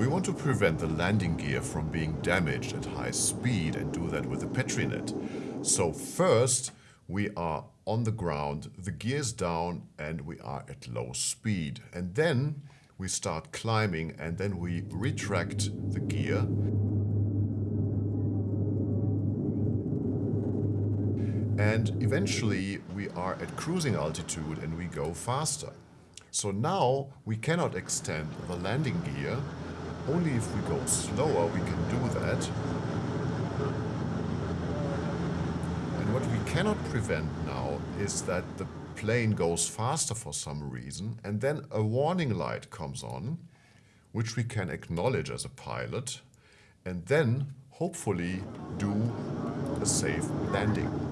We want to prevent the landing gear from being damaged at high speed and do that with a Petri net. So first we are on the ground, the gear's down and we are at low speed. And then we start climbing and then we retract the gear. And eventually we are at cruising altitude and we go faster. So now we cannot extend the landing gear. Only if we go slower we can do that. And what we cannot prevent now is that the plane goes faster for some reason and then a warning light comes on which we can acknowledge as a pilot and then hopefully do a safe landing.